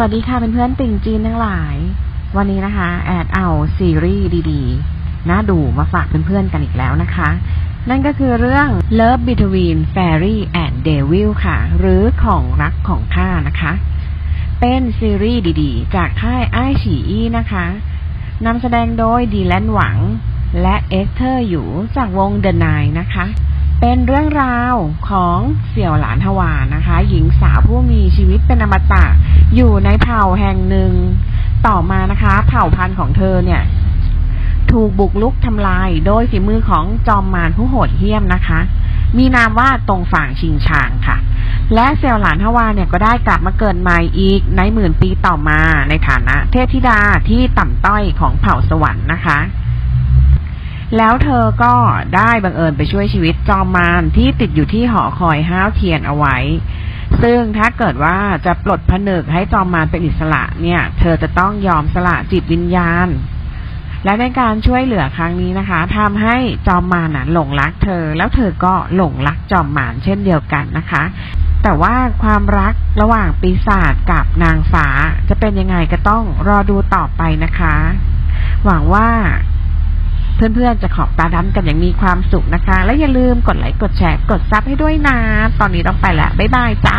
สวัสดีค่ะเป็นเพื่อนติ่งจีนทั้งหลาย วันนี้นะคะ แอดเอาซีรีส์ดีๆ น่าดูมาฝากเพื่อนๆกันอีกแล้วนะคะ นั่นก็คือเรื่อง Love Between Fairy and Devil ค่ะ หรือของรักของข้านะคะ เป็นซีรีส์ดีๆ จากค่ายไอฉีอี้นะคะนำแสดงโดยดีแลนหวัง และ Esther Yu จากวง The Nine นะคะ เป็นเรื่องราวของเสี่ยวหลานทวานะคะ หญิงสาวผู้มีชีวิตเป็นอมตะ อยู่ในเผ่าแห่งหนึ่ง ต่อมานะคะ เผ่าพันธุ์ของเธอเนี่ย ถูกบุกลุกทำลายโดยฝีมือของจอมมารผู้โหดเหี้ยมนะคะ มีนามว่าตรงฝั่งชิงชางค่ะ และเซลหลานทวาเนี่ยก็ได้กลับมาเกิดใหม่อีกในหมื่นปีต่อมาในฐานะ เทพธิดาที่ต่ำต้อยของเผ่าสวรรค์นะคะ แล้วเธอก็ได้บังเอิญไปช่วยชีวิตจอมมารที่ติดอยู่ที่หอคอยห้าวเทียนเอาไว้ ซึ่งถ้าเกิดว่าจะปลดผนึกให้จอมมารเป็นอิสระเนี่ย เธอจะต้องยอมสละจิตวิญญาณ และในการช่วยเหลือครั้งนี้นะคะทำให้จอมมารน่ะหลงรักเธอ แล้วเธอก็หลงรักจอมมารเช่นเดียวกันนะคะ แต่ว่าความรักระหว่างปีศาจกับนางฟ้าจะเป็นยังไงก็ต้องรอดูต่อไปนะคะ หวังว่า เพื่อนๆจะขอบตาดำกันอย่างมีความสุขนะคะ และอย่าลืมกดไลค์กดแชร์กดซับให้ด้วยนะ ตอนนี้ต้องไปละบ๊ายบายจ้า